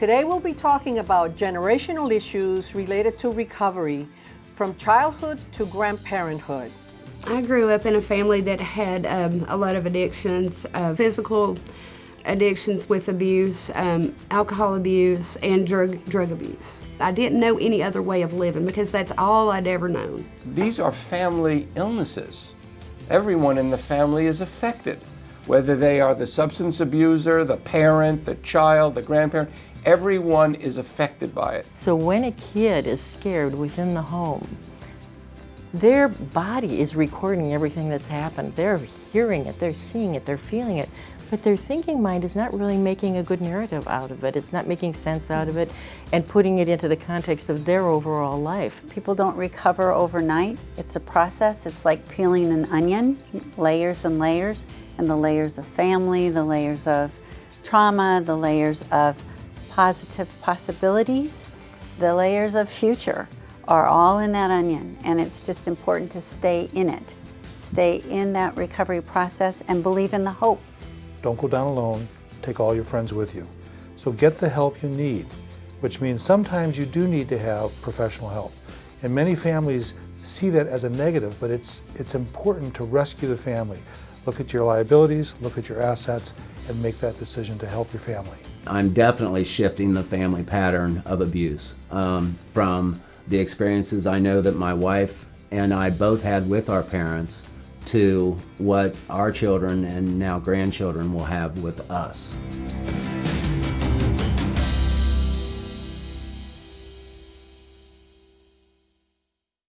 Today we'll be talking about generational issues related to recovery from childhood to grandparenthood. I grew up in a family that had um, a lot of addictions, uh, physical addictions with abuse, um, alcohol abuse, and drug, drug abuse. I didn't know any other way of living because that's all I'd ever known. These are family illnesses. Everyone in the family is affected, whether they are the substance abuser, the parent, the child, the grandparent, everyone is affected by it. So when a kid is scared within the home, their body is recording everything that's happened. They're hearing it, they're seeing it, they're feeling it. But their thinking mind is not really making a good narrative out of it. It's not making sense out of it and putting it into the context of their overall life. People don't recover overnight. It's a process. It's like peeling an onion, layers and layers, and the layers of family, the layers of trauma, the layers of positive possibilities, the layers of future are all in that onion. And it's just important to stay in it. Stay in that recovery process and believe in the hope. Don't go down alone. Take all your friends with you. So get the help you need, which means sometimes you do need to have professional help. And many families see that as a negative, but it's, it's important to rescue the family. Look at your liabilities, look at your assets, and make that decision to help your family. I'm definitely shifting the family pattern of abuse um, from the experiences I know that my wife and I both had with our parents to what our children and now grandchildren will have with us.